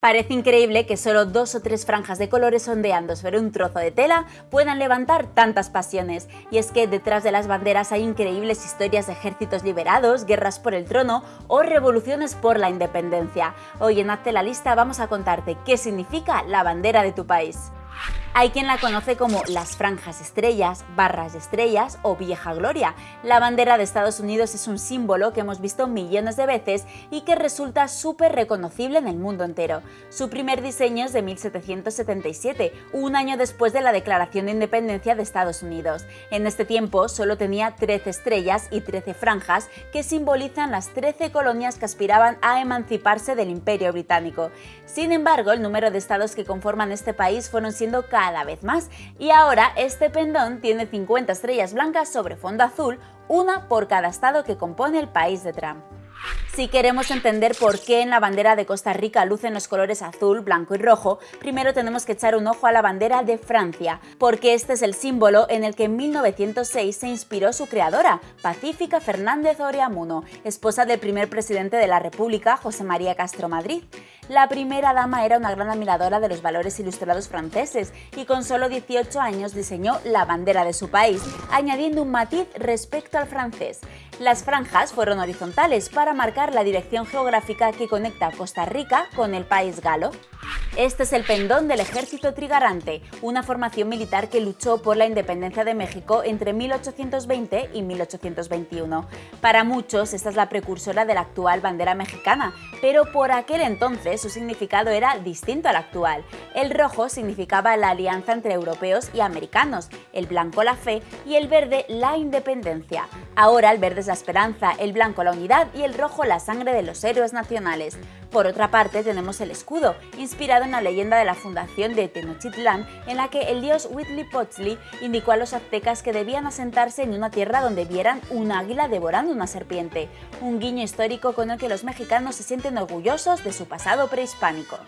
Parece increíble que solo dos o tres franjas de colores ondeando sobre un trozo de tela puedan levantar tantas pasiones, y es que detrás de las banderas hay increíbles historias de ejércitos liberados, guerras por el trono o revoluciones por la independencia. Hoy en Hazte la Lista vamos a contarte qué significa la bandera de tu país. Hay quien la conoce como las franjas estrellas, barras estrellas o vieja gloria. La bandera de Estados Unidos es un símbolo que hemos visto millones de veces y que resulta súper reconocible en el mundo entero. Su primer diseño es de 1777, un año después de la Declaración de Independencia de Estados Unidos. En este tiempo solo tenía 13 estrellas y 13 franjas que simbolizan las 13 colonias que aspiraban a emanciparse del Imperio Británico. Sin embargo, el número de estados que conforman este país fueron siendo vez más y ahora este pendón tiene 50 estrellas blancas sobre fondo azul, una por cada estado que compone el país de Trump. Si queremos entender por qué en la bandera de Costa Rica lucen los colores azul, blanco y rojo, primero tenemos que echar un ojo a la bandera de Francia, porque este es el símbolo en el que en 1906 se inspiró su creadora, Pacífica Fernández Oreamuno, esposa del primer presidente de la República, José María Castro Madrid. La primera dama era una gran admiradora de los valores ilustrados franceses y con solo 18 años diseñó la bandera de su país, añadiendo un matiz respecto al francés. Las franjas fueron horizontales para marcar la dirección geográfica que conecta Costa Rica con el país galo. Este es el pendón del ejército trigarante, una formación militar que luchó por la independencia de México entre 1820 y 1821. Para muchos esta es la precursora de la actual bandera mexicana, pero por aquel entonces su significado era distinto al actual. El rojo significaba la alianza entre europeos y americanos, el blanco la fe y el verde la independencia. Ahora el verde es la esperanza, el blanco la unidad y el rojo la sangre de los héroes nacionales. Por otra parte tenemos el escudo, inspirado en la leyenda de la fundación de Tenochtitlán, en la que el dios Huitzilopochtli indicó a los aztecas que debían asentarse en una tierra donde vieran un águila devorando una serpiente, un guiño histórico con el que los mexicanos se sienten orgullosos de su pasado prehispánico.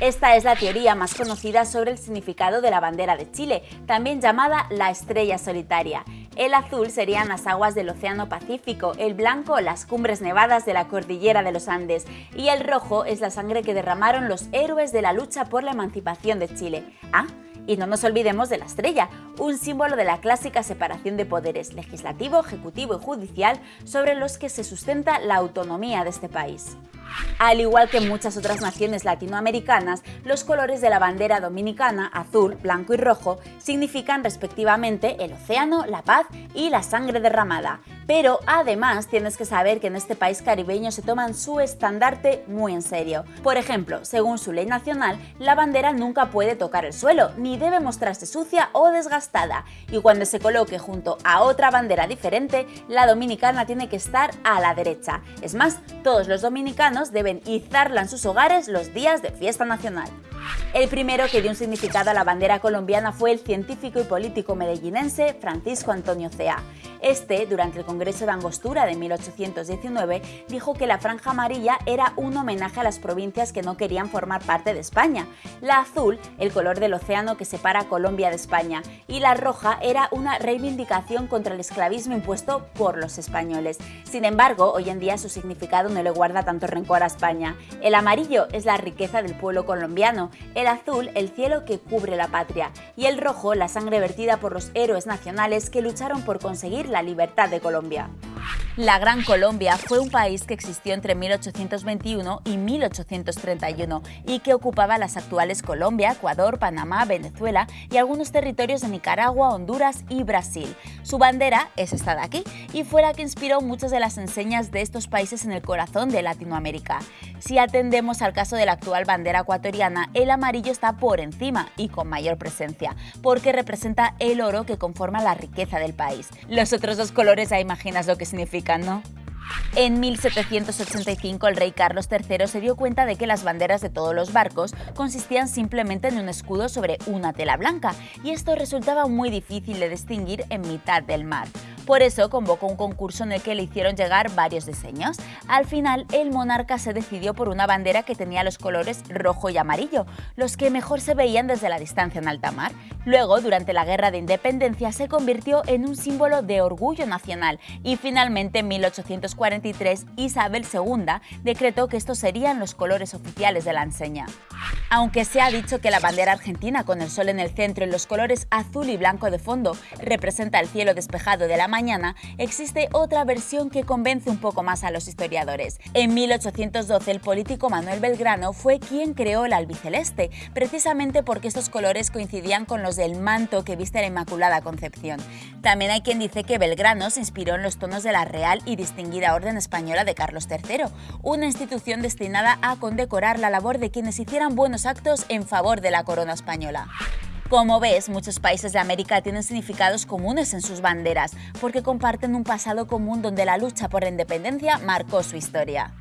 Esta es la teoría más conocida sobre el significado de la bandera de Chile, también llamada la estrella solitaria. El azul serían las aguas del Océano Pacífico, el blanco las cumbres nevadas de la cordillera de los Andes y el rojo es la sangre que derramaron los héroes de la lucha por la emancipación de Chile. Ah, y no nos olvidemos de la estrella, un símbolo de la clásica separación de poderes legislativo, ejecutivo y judicial sobre los que se sustenta la autonomía de este país. Al igual que muchas otras naciones latinoamericanas, los colores de la bandera dominicana, azul, blanco y rojo, significan respectivamente el océano, la paz y la sangre derramada. Pero además tienes que saber que en este país caribeño se toman su estandarte muy en serio. Por ejemplo, según su ley nacional, la bandera nunca puede tocar el suelo, ni debe mostrarse sucia o desgastada, y cuando se coloque junto a otra bandera diferente, la dominicana tiene que estar a la derecha. Es más, todos los dominicanos deben izarla en sus hogares los días de fiesta nacional. El primero que dio un significado a la bandera colombiana fue el científico y político medellinense Francisco Antonio Cea. Este, durante el Congreso de Angostura de 1819, dijo que la franja amarilla era un homenaje a las provincias que no querían formar parte de España, la azul, el color del océano que separa Colombia de España, y la roja era una reivindicación contra el esclavismo impuesto por los españoles. Sin embargo, hoy en día su significado no le guarda tanto rencor a España. El amarillo es la riqueza del pueblo colombiano, el azul el cielo que cubre la patria y el rojo la sangre vertida por los héroes nacionales que lucharon por conseguir la libertad de Colombia. La Gran Colombia fue un país que existió entre 1821 y 1831 y que ocupaba las actuales Colombia, Ecuador, Panamá, Venezuela y algunos territorios de Nicaragua, Honduras y Brasil. Su bandera es esta de aquí y fue la que inspiró muchas de las enseñas de estos países en el corazón de Latinoamérica. Si atendemos al caso de la actual bandera ecuatoriana, el amarillo está por encima y con mayor presencia, porque representa el oro que conforma la riqueza del país. Los otros dos colores ya imaginas lo que significan, En 1785 el rey Carlos III se dio cuenta de que las banderas de todos los barcos consistían simplemente en un escudo sobre una tela blanca, y esto resultaba muy difícil de distinguir en mitad del mar. Por eso convocó un concurso en el que le hicieron llegar varios diseños. Al final, el monarca se decidió por una bandera que tenía los colores rojo y amarillo, los que mejor se veían desde la distancia en alta mar. Luego, durante la Guerra de Independencia, se convirtió en un símbolo de orgullo nacional y finalmente en 1843 Isabel II decretó que estos serían los colores oficiales de la enseña. Aunque se ha dicho que la bandera argentina con el sol en el centro y los colores azul y blanco de fondo representa el cielo despejado de la existe otra versión que convence un poco más a los historiadores. En 1812 el político Manuel Belgrano fue quien creó el albiceleste, precisamente porque estos colores coincidían con los del manto que viste la Inmaculada Concepción. También hay quien dice que Belgrano se inspiró en los tonos de la Real y Distinguida Orden Española de Carlos III, una institución destinada a condecorar la labor de quienes hicieran buenos actos en favor de la corona española. Como ves, muchos países de América tienen significados comunes en sus banderas, porque comparten un pasado común donde la lucha por la independencia marcó su historia.